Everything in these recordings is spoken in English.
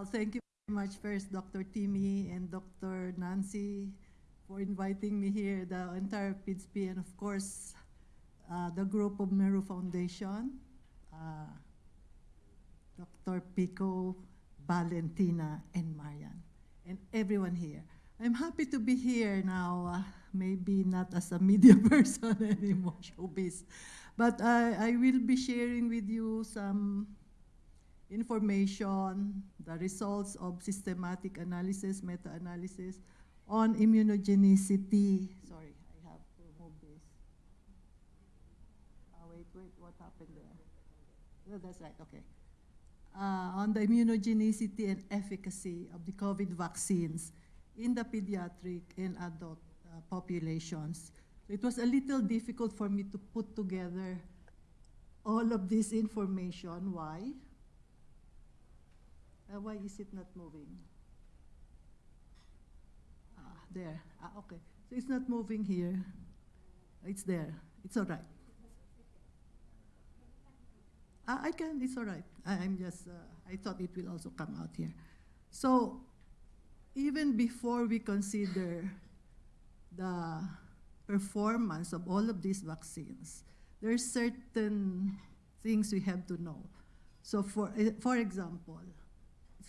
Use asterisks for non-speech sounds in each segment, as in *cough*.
Well, thank you very much first, Dr. Timmy and Dr. Nancy, for inviting me here, the entire PIDSP, and of course, uh, the group of Mérieux Foundation, uh, Dr. Pico, Valentina, and Marian, and everyone here. I'm happy to be here now, uh, maybe not as a media *laughs* person anymore, *laughs* showbiz, but I, I will be sharing with you some information, the results of systematic analysis, meta-analysis on immunogenicity. Sorry, I have to move this. Oh, wait, wait, what happened there? Oh, that's right, okay. Uh, on the immunogenicity and efficacy of the COVID vaccines in the pediatric and adult uh, populations. It was a little difficult for me to put together all of this information. Why? Uh, why is it not moving? Ah, there. Ah, okay. So it's not moving here. It's there. It's all right. Ah, I can. It's all right. I, I'm just. Uh, I thought it will also come out here. So even before we consider the performance of all of these vaccines, there are certain things we have to know. So for, eh, for example,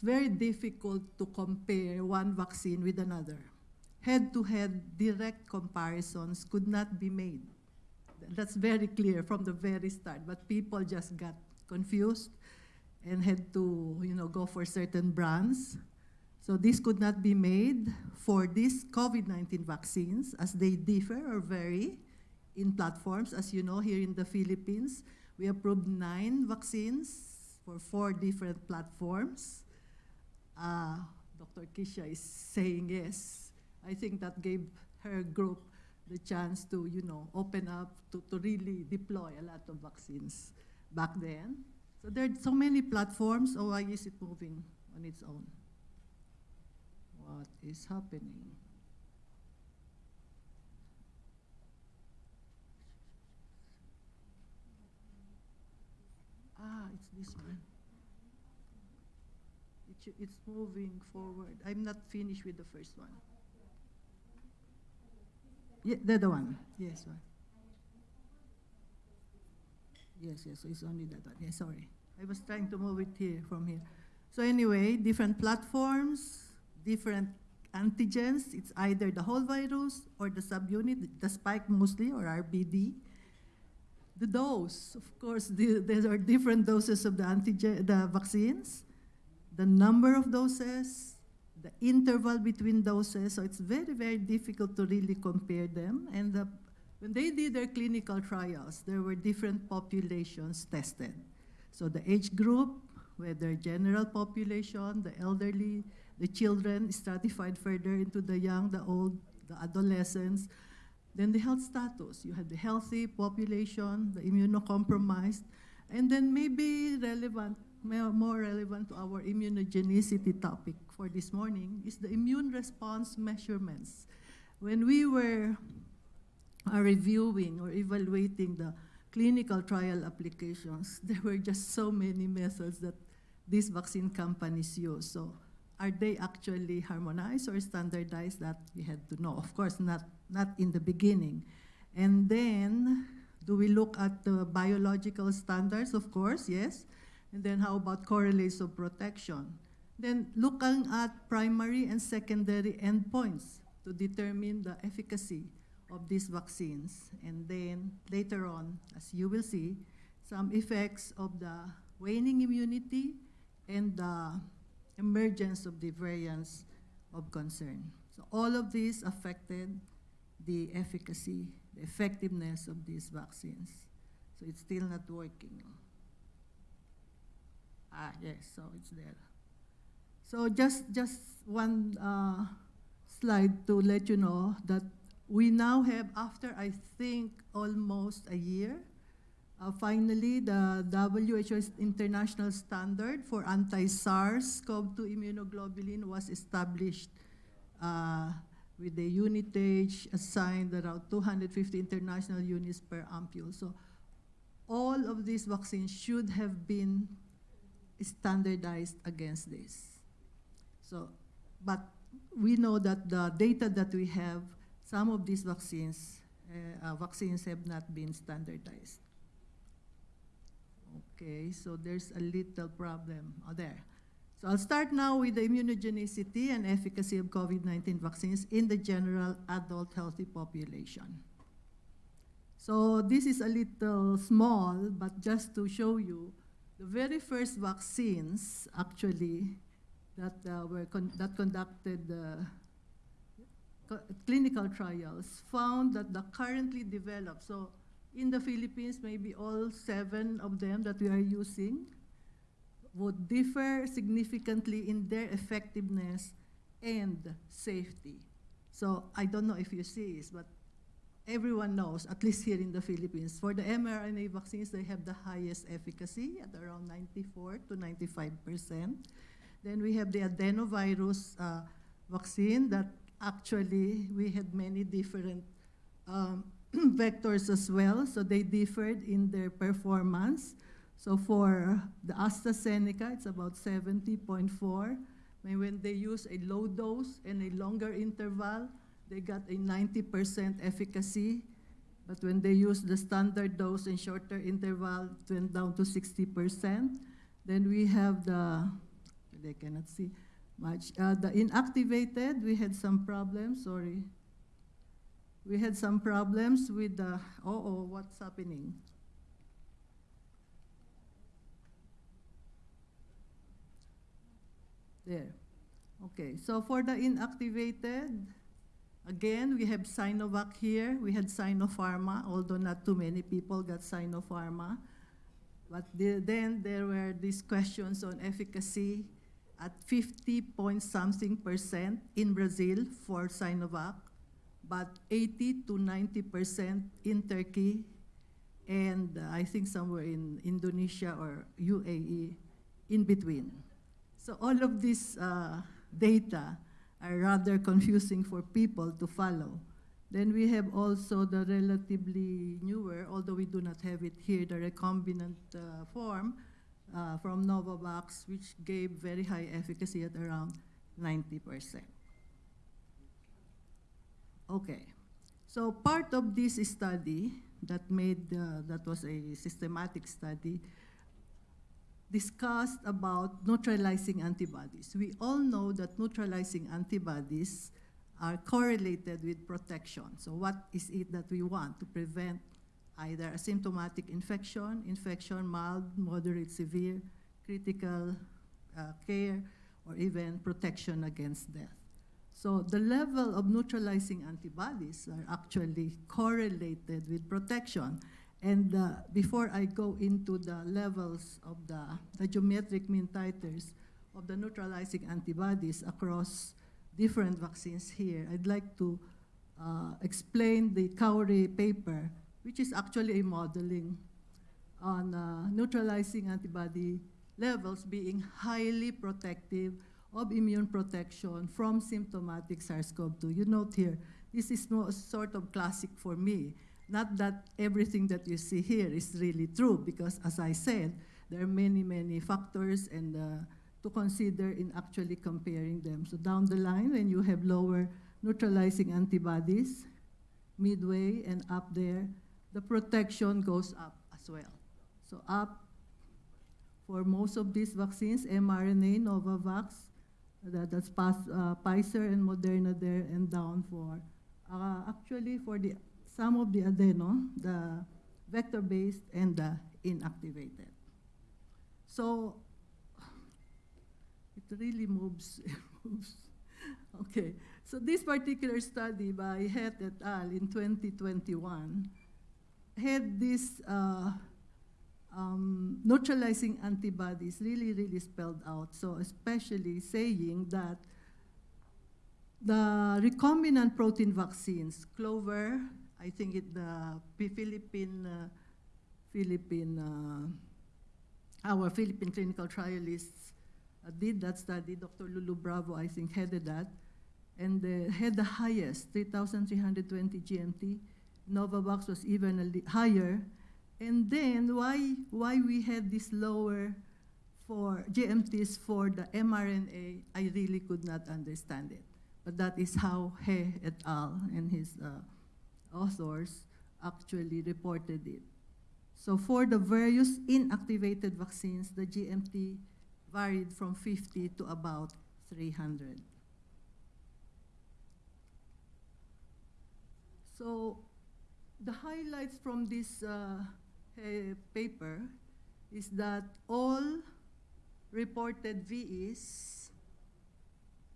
very difficult to compare one vaccine with another. Head-to-head direct comparisons could not be made. That's very clear from the very start, but people just got confused and had to you know, go for certain brands. So this could not be made for these COVID-19 vaccines as they differ or vary in platforms. As you know, here in the Philippines, we approved nine vaccines for four different platforms. Uh, Dr. Kisha is saying yes. I think that gave her group the chance to, you know, open up to, to really deploy a lot of vaccines back then. So there are so many platforms, why is it moving on its own? What is happening? Ah, it's this one. It it's moving forward. I'm not finished with the first one. Yeah, the other one. Yes, one. Yes, yes, it's only that one. Yes, sorry. I was trying to move it here from here. So anyway, different platforms, different antigens. It's either the whole virus or the subunit, the spike mostly, or RBD. The dose, of course, the, there are different doses of the antigen, the vaccines, the number of doses, the interval between doses. So it's very, very difficult to really compare them. And the, when they did their clinical trials, there were different populations tested. So the age group, whether general population, the elderly, the children stratified further into the young, the old, the adolescents. Then the health status. You had the healthy population, the immunocompromised, and then maybe relevant, more relevant to our immunogenicity topic for this morning is the immune response measurements. When we were uh, reviewing or evaluating the clinical trial applications, *laughs* there were just so many methods that these vaccine companies use. So are they actually harmonized or standardized? That we had to know. Of course, not, not in the beginning. And then, do we look at the biological standards? Of course, yes. And then how about correlates of protection? Then looking at primary and secondary endpoints to determine the efficacy of these vaccines. And then later on, as you will see, some effects of the waning immunity and the emergence of the variants of concern. So all of these affected the efficacy, the effectiveness of these vaccines. So it's still not working. Ah, yes, so it's there. So just, just one uh, slide to let you know that we now have, after I think almost a year, uh, finally, the WHO's international standard for anti-SARS-CoV-2 immunoglobulin was established uh, with the unitage assigned around 250 international units per ampule. So all of these vaccines should have been standardized against this. So, but we know that the data that we have, some of these vaccines, uh, uh, vaccines have not been standardized. Okay, so there's a little problem oh, there. So I'll start now with the immunogenicity and efficacy of COVID-19 vaccines in the general adult healthy population. So this is a little small, but just to show you, the very first vaccines actually that uh, were con that conducted uh, co clinical trials found that the currently developed, so in the Philippines, maybe all seven of them that we are using would differ significantly in their effectiveness and safety. So I don't know if you see this, but everyone knows, at least here in the Philippines, for the mRNA vaccines, they have the highest efficacy at around 94 to 95 percent. Then we have the adenovirus uh, vaccine that actually we had many different um, *clears throat* vectors as well, so they differed in their performance. So for the AstraZeneca, it's about 70.4. And when they use a low dose and a longer interval, they got a 90% efficacy. But when they use the standard dose and shorter interval, it went down to 60%. Then we have the, they cannot see much. Uh, the inactivated, we had some problems, sorry. We had some problems with the, oh, oh, what's happening? There. Okay, so for the inactivated, again, we have Sinovac here. We had Sinopharma, although not too many people got Sinopharma. But the, then there were these questions on efficacy at 50 point something percent in Brazil for Sinovac, but 80 to 90 percent in Turkey, and uh, I think somewhere in Indonesia or UAE in between. So all of this uh, data are rather confusing for people to follow. Then we have also the relatively newer, although we do not have it here, the recombinant uh, form uh, from Novavax, which gave very high efficacy at around 90%. Okay, so part of this study that made, uh, that was a systematic study, discussed about neutralizing antibodies. We all know that neutralizing antibodies are correlated with protection. So what is it that we want to prevent either asymptomatic infection, infection, mild, moderate, severe, critical uh, care, or even protection against death. So the level of neutralizing antibodies are actually correlated with protection. And uh, before I go into the levels of the, the geometric mean titers of the neutralizing antibodies across different vaccines here, I'd like to uh, explain the Khoury paper, which is actually a modeling on uh, neutralizing antibody levels being highly protective of immune protection from symptomatic SARS-CoV-2. You note here, this is sort of classic for me. Not that everything that you see here is really true, because as I said, there are many, many factors and uh, to consider in actually comparing them. So down the line, when you have lower neutralizing antibodies, midway and up there, the protection goes up as well. So up for most of these vaccines, mRNA, Novavax, that, that's pas, uh, Pfizer and Moderna there, and down for, uh, actually for the some of the adeno, the vector-based and the inactivated. So it really moves, *laughs* moves. Okay, so this particular study by He et al. in 2021 had this uh, um, neutralizing antibodies really, really spelled out. So especially saying that the recombinant protein vaccines, Clover, I think it, the Philippine, uh, Philippine, uh, our Philippine clinical trialists uh, did that study. Dr. Lulu Bravo, I think, headed that, and had the highest, 3,320 GMT. Novavax was even higher. And then why, why we had this lower for GMTs for the mRNA, I really could not understand it. But that is how He et al. and his uh, authors actually reported it. So for the various inactivated vaccines, the GMT varied from 50 to about 300. So the highlights from this uh, paper is that all reported VEs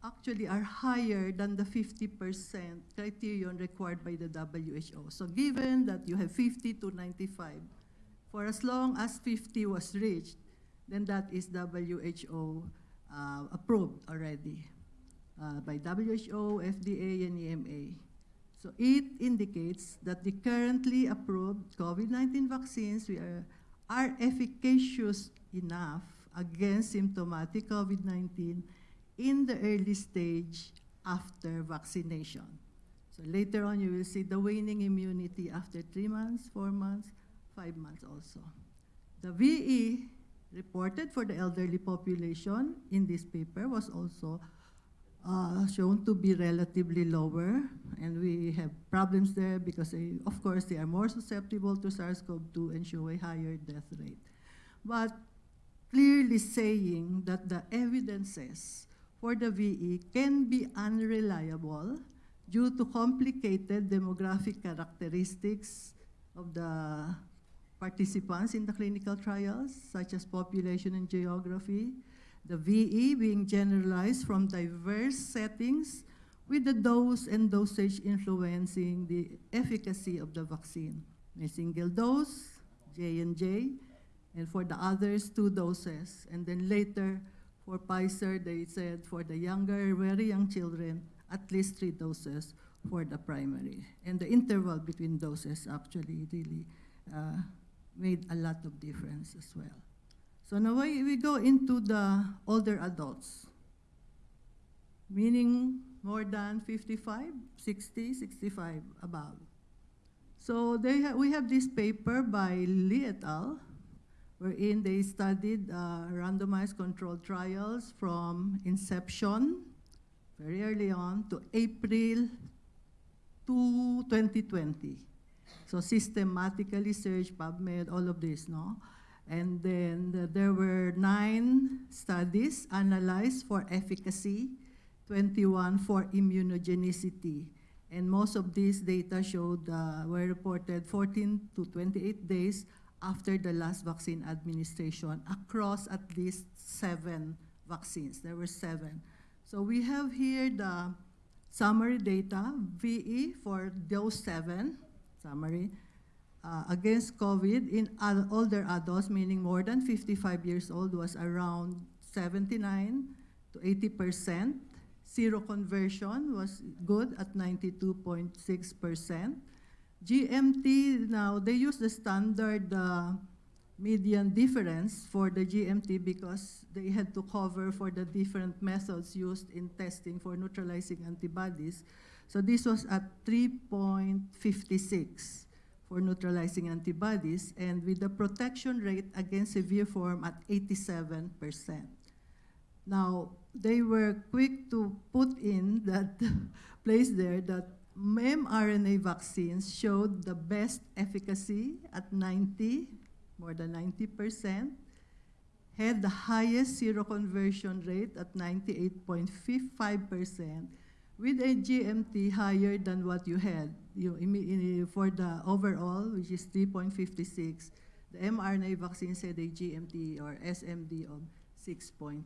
actually are higher than the 50% criterion required by the WHO. So given that you have 50 to 95, for as long as 50 was reached, then that is WHO uh, approved already uh, by WHO, FDA, and EMA. So it indicates that the currently approved COVID-19 vaccines we are, are efficacious enough against symptomatic COVID-19 in the early stage after vaccination. So later on, you will see the waning immunity after three months, four months, five months also. The VE reported for the elderly population in this paper was also uh, shown to be relatively lower, and we have problems there because, they, of course, they are more susceptible to SARS-CoV-2 and show a higher death rate. But clearly saying that the evidences for the VE can be unreliable due to complicated demographic characteristics of the participants in the clinical trials, such as population and geography, the VE being generalized from diverse settings with the dose and dosage influencing the efficacy of the vaccine. A single dose, J&J, and for the others, two doses. And then later, for Pfizer, they said for the younger, very young children, at least three doses for the primary. And the interval between doses actually really uh, made a lot of difference as well. So now we go into the older adults, meaning more than 55, 60, 65, above. So they ha we have this paper by Li et al., wherein they studied uh, randomized controlled trials from inception, very early on, to April to 2020. So systematically search PubMed, all of this, no? And then uh, there were nine studies analyzed for efficacy, 21 for immunogenicity. And most of these data showed, uh, were reported 14 to 28 days after the last vaccine administration across at least seven vaccines. There were seven. So we have here the summary data, VE for those seven, summary, uh, against COVID in ad older adults, meaning more than 55 years old, was around 79 to 80 percent. Seroconversion was good at 92.6 percent. GMT, now they use the standard uh, median difference for the GMT because they had to cover for the different methods used in testing for neutralizing antibodies. So this was at 3.56 for neutralizing antibodies and with the protection rate against severe form at 87%. Now, they were quick to put in that *laughs* place there that mRNA vaccines showed the best efficacy at 90, more than 90%, had the highest seroconversion rate at 98.55%, with a GMT higher than what you had you, for the overall, which is 3.56. The mRNA vaccines had a GMT or SMD of 6.2.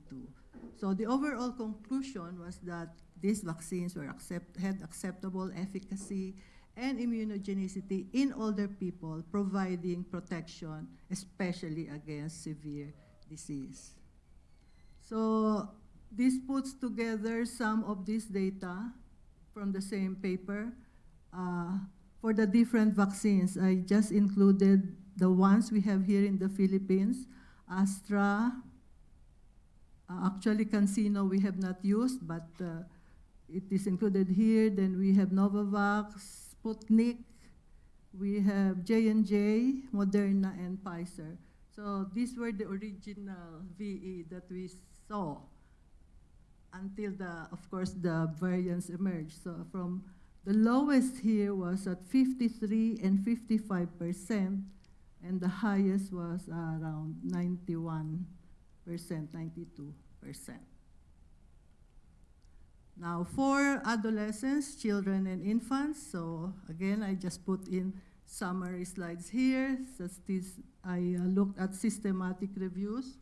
So the overall conclusion was that these vaccines were accept, had acceptable efficacy and immunogenicity in older people, providing protection, especially against severe disease. So this puts together some of this data from the same paper uh, for the different vaccines. I just included the ones we have here in the Philippines, Astra, actually CanSino we have not used, but uh, it is included here. Then we have Novavax, Sputnik, we have J&J, Moderna, and Pfizer. So So these were the original VE that we saw until the, of course, the variants emerged. So from the lowest here was at 53 and 55 percent, and the highest was around 91 percent, 92 percent. Now, for adolescents, children, and infants, so again, I just put in summary slides here. I uh, looked at systematic reviews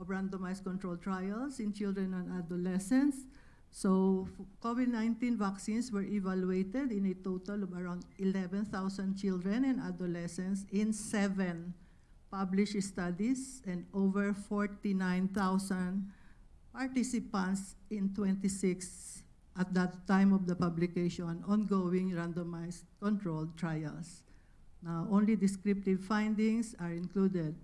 of randomized controlled trials in children and adolescents. So COVID-19 vaccines were evaluated in a total of around 11,000 children and adolescents in seven published studies and over 49,000 participants in 26 at that time of the publication ongoing randomized controlled trials. Now, only descriptive findings are included.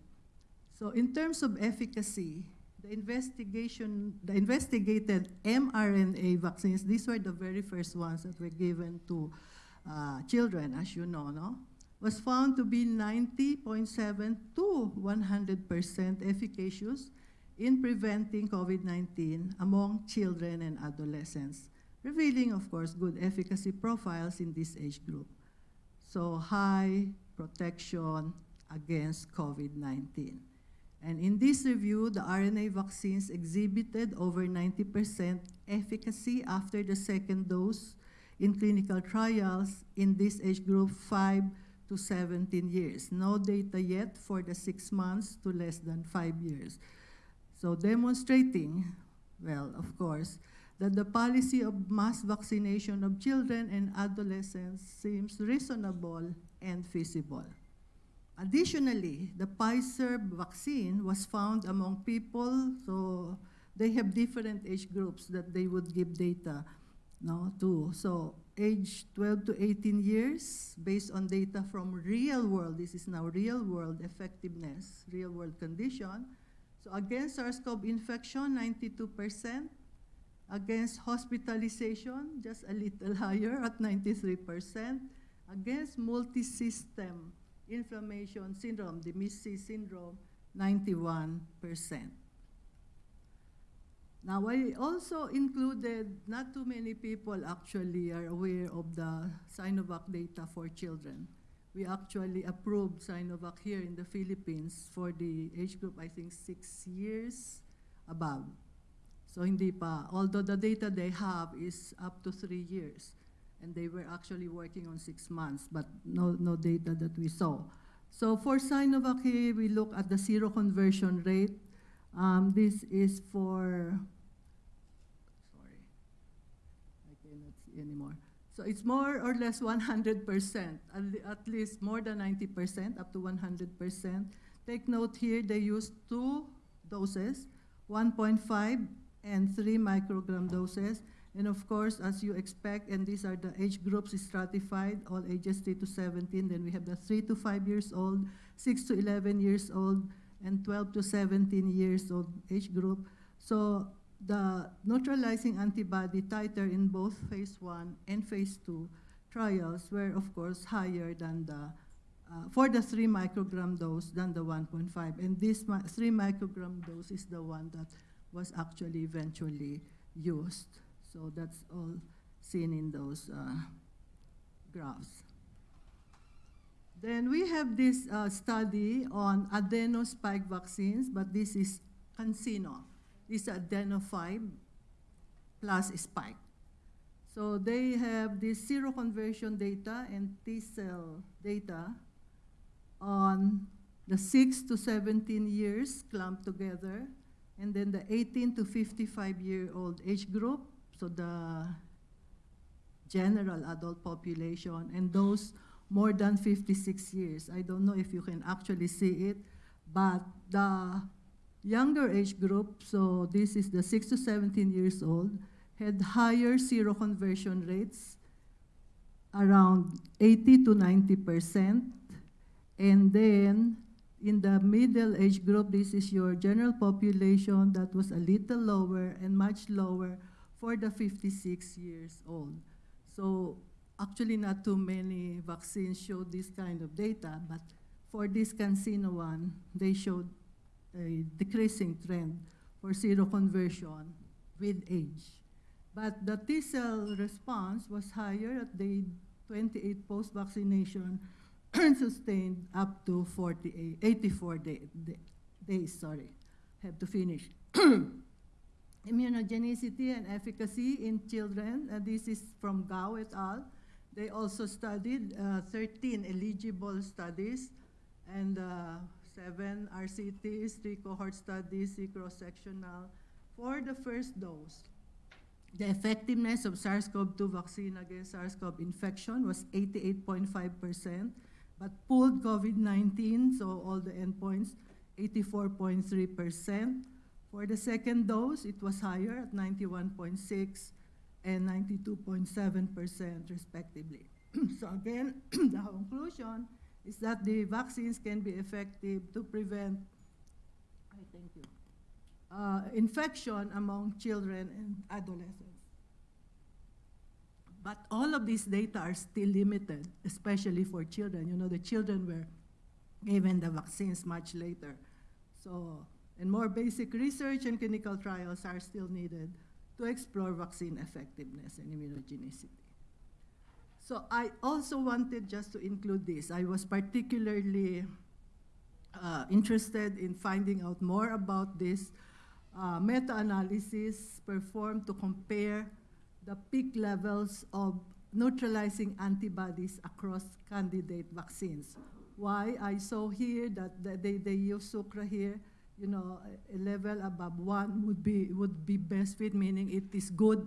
So in terms of efficacy, the investigation, the investigated mRNA vaccines, these were the very first ones that were given to uh, children, as you know, no? Was found to be 90.7 to 100% efficacious in preventing COVID-19 among children and adolescents, revealing, of course, good efficacy profiles in this age group. So high protection against COVID-19. And in this review, the RNA vaccines exhibited over 90% efficacy after the second dose in clinical trials in this age group 5 to 17 years. No data yet for the six months to less than five years. So demonstrating, well, of course, that the policy of mass vaccination of children and adolescents seems reasonable and feasible. Additionally, the Pfizer vaccine was found among people, so they have different age groups that they would give data no, to. So age 12 to 18 years, based on data from real world, this is now real world effectiveness, real world condition. So against SARS-CoV infection, 92%. Against hospitalization, just a little *laughs* higher at 93%. Against multi-system inflammation syndrome, the MIS-C syndrome, 91%. Now, I also included, not too many people actually are aware of the Sinovac data for children. We actually approved Sinovac here in the Philippines for the age group, I think, six years above. So hindi pa, although the data they have is up to three years and they were actually working on six months, but no, no data that we saw. So for Sinovac we look at the seroconversion rate. Um, this is for, sorry, I cannot see anymore. So it's more or less 100%, at least more than 90%, up to 100%. Take note here, they used two doses, 1.5 and 3 microgram doses. And of course, as you expect, and these are the age groups stratified, all ages 3 to 17. Then we have the 3 to 5 years old, 6 to 11 years old, and 12 to 17 years old age group. So the neutralizing antibody titer in both phase 1 and phase 2 trials were, of course, higher than the, uh, for the 3 microgram dose than the 1.5. And this 3 microgram dose is the one that was actually eventually used. So that's all seen in those uh, graphs. Then we have this uh, study on adeno-spike vaccines, but this is CanSino. Is adeno5 plus spike. So they have this seroconversion data and T-cell data on the 6 to 17 years clumped together, and then the 18 to 55 year old age group, so the general adult population, and those more than 56 years. I don't know if you can actually see it, but the younger age group, so this is the 6 to 17 years old, had higher seroconversion rates, around 80 to 90 percent. And then in the middle age group, this is your general population that was a little lower and much lower for the 56 years old. So actually not too many vaccines showed this kind of data, but for this CanSino one, they showed a decreasing trend for seroconversion with age. But the T cell response was higher at day 28 post-vaccination and *clears throat* sustained up to 48, 84 day, day- days, sorry. Have to finish. *clears throat* Immunogenicity and efficacy in children, and this is from Gao et al. They also studied uh, 13 eligible studies and uh, seven RCTs, three cohort studies, three cross-sectional for the first dose. The effectiveness of SARS-CoV-2 vaccine against SARS-CoV infection was 88.5%, but pooled COVID-19, so all the endpoints, 84.3%. For the second dose, it was higher at 91.6 and 92.7% respectively. *clears throat* so again, *clears throat* the conclusion is that the vaccines can be effective to prevent, thank you, uh, infection among children and adolescents. But all of these data are still limited, especially for children. You know, the children were given the vaccines much later. So, and more basic research and clinical trials are still needed to explore vaccine effectiveness and immunogenicity. So I also wanted just to include this. I was particularly uh, interested in finding out more about this uh, meta-analysis performed to compare the peak levels of neutralizing antibodies across candidate vaccines. Why I saw here that they, they use SUCRA here, you know, a level above one would be, would be best fit, meaning it is good.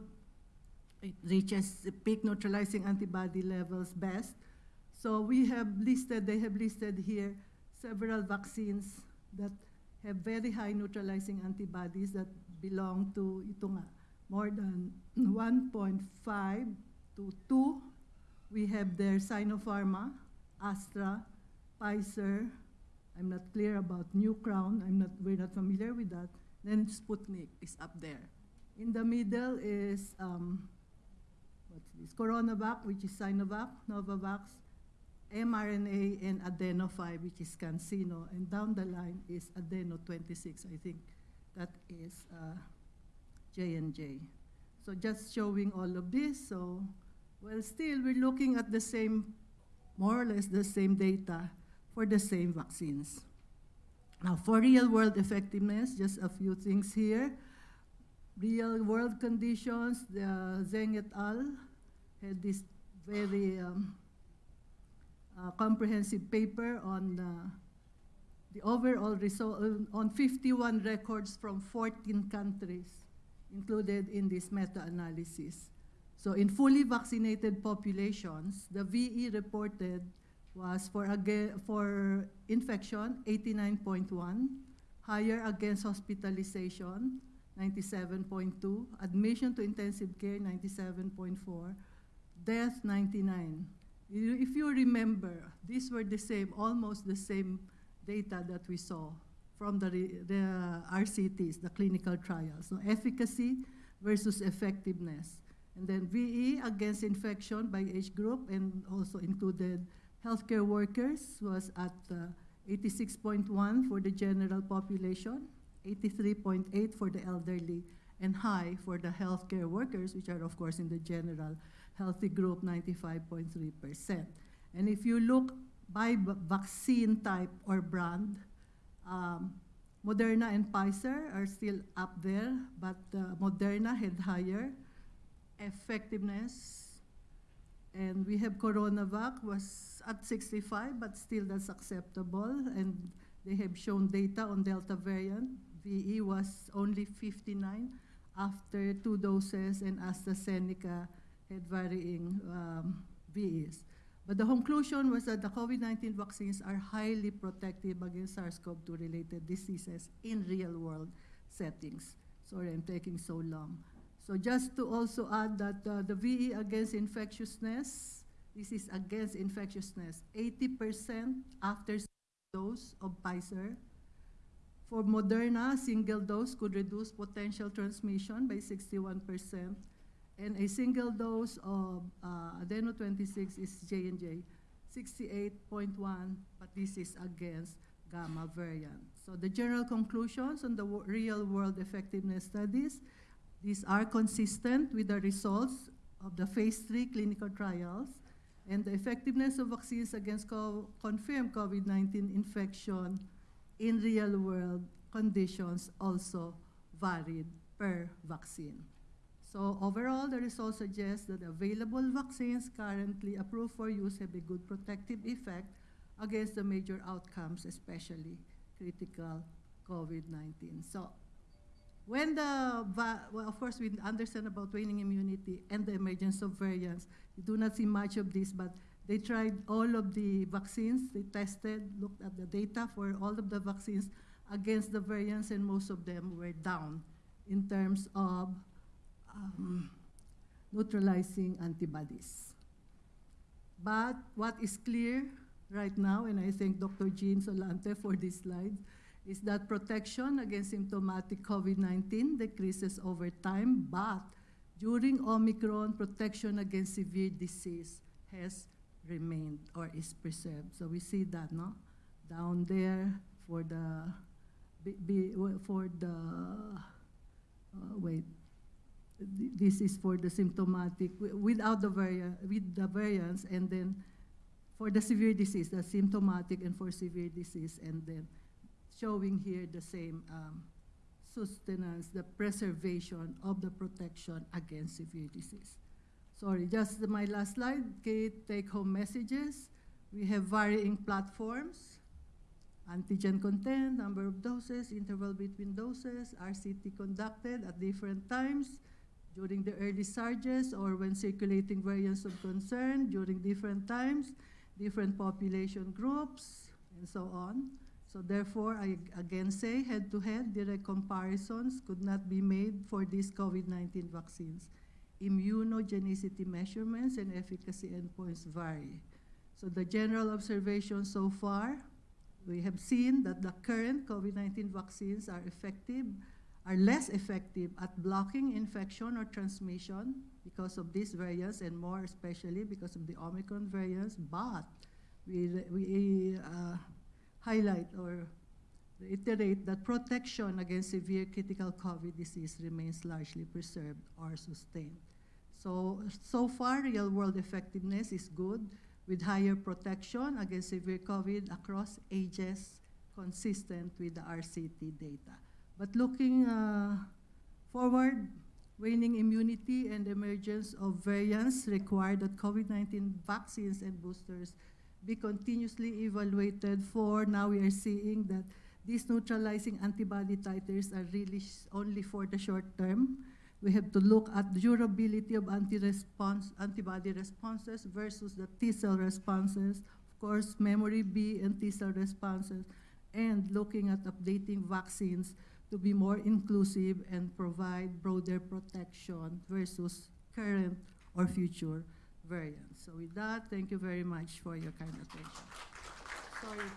It reaches peak neutralizing antibody levels best. So we have listed, they have listed here several vaccines that have very high neutralizing antibodies that belong to ito nga, more than 1.5 to 2. We have there Sinopharma, Astra, Pfizer. I'm not clear about New Crown. I'm not, we're not familiar with that. Then Sputnik is up there. In the middle is, um, what's this? CoronaVac, which is Sinovac, Novavax, mRNA, and Adeno5, which is CanSino. And down the line is Adeno26, I think. That is uh, J&J. So just showing all of this. So, well, still, we're looking at the same, more or less the same data for the same vaccines. Now, for real-world effectiveness, just a few things here. Real-world conditions, the Zheng et al. had this very um, uh, comprehensive paper on uh, the overall result on 51 records from 14 countries included in this meta-analysis. So in fully vaccinated populations, the VE reported was for, for infection 89.1, higher against hospitalization 97.2, admission to intensive care 97.4, death 99. If you remember, these were the same, almost the same data that we saw from the, the RCTs, the clinical trials. So efficacy versus effectiveness. And then VE against infection by age group and also included healthcare workers was at uh, 86.1 for the general population, 83.8 for the elderly, and high for the healthcare workers, which are of course in the general healthy group, 95.3%. And if you look by vaccine type or brand, um, Moderna and Pfizer are still up there, but uh, Moderna had higher effectiveness. And we have CoronaVac was at 65, but still that's acceptable. And they have shown data on Delta variant. VE was only 59 after two doses, and AstraZeneca had varying um, VEs. But the conclusion was that the COVID-19 vaccines are highly protective against SARS-CoV-2 related diseases in real-world settings. Sorry, I'm taking so long. So just to also add that uh, the VE against infectiousness, this is against infectiousness, 80% after dose of Pfizer. For Moderna, single dose could reduce potential transmission by 61%, and a single dose of uh, adeno 26 is J&J, 68.1, but this is against gamma variant. So the general conclusions on the real-world effectiveness studies, these are consistent with the results of the phase three clinical trials, and the effectiveness of vaccines against co- confirmed COVID-19 infection in real-world conditions also varied per vaccine. So overall, the results suggest that available vaccines currently approved for use have a good protective effect against the major outcomes, especially critical COVID-19. So when the, well, of course, we understand about waning immunity and the emergence of variants. We do not see much of this, but they tried all of the vaccines. They tested, looked at the data for all of the vaccines against the variants, and most of them were down in terms of um, neutralizing antibodies. But what is clear right now, and I thank Dr. Jean Solante for this slide, is that protection against symptomatic COVID-19 decreases over time, but during Omicron, protection against severe disease has remained or is preserved. So we see that, no? Down there for the, B, B, for the, uh, wait, this is for the symptomatic, without the variant, with the variants, and then for the severe disease, the symptomatic and for severe disease, and then showing here the same um, sustenance, the preservation of the protection against severe disease. Sorry, just my last slide, key take-home messages. We have varying platforms, antigen content, number of doses, interval between doses, RCT conducted at different times during the early surges or when circulating variants of concern during different times, different population groups, and so on. So therefore, I again say head-to-head direct comparisons could not be made for these COVID-19 vaccines. Immunogenicity measurements and efficacy endpoints vary. So the general observation so far, we have seen that the current COVID-19 vaccines are effective, are less effective at blocking infection or transmission because of these variants and more especially because of the Omicron variants, but we, we uh, highlight or reiterate that protection against severe critical COVID disease remains largely preserved or sustained. So, so far, real-world effectiveness is good with higher protection against severe COVID across ages, consistent with the RCT data. But looking uh, forward, waning immunity and emergence of variants require that COVID-19 vaccines and boosters be continuously evaluated for, now we are seeing that these neutralizing antibody titers are really only for the short term. We have to look at durability of anti-response, antibody responses versus the T-cell responses, of course, memory B and T-cell responses, and looking at updating vaccines to be more inclusive and provide broader protection versus current or future variants. So with that, thank you very much for your kind attention. Sorry,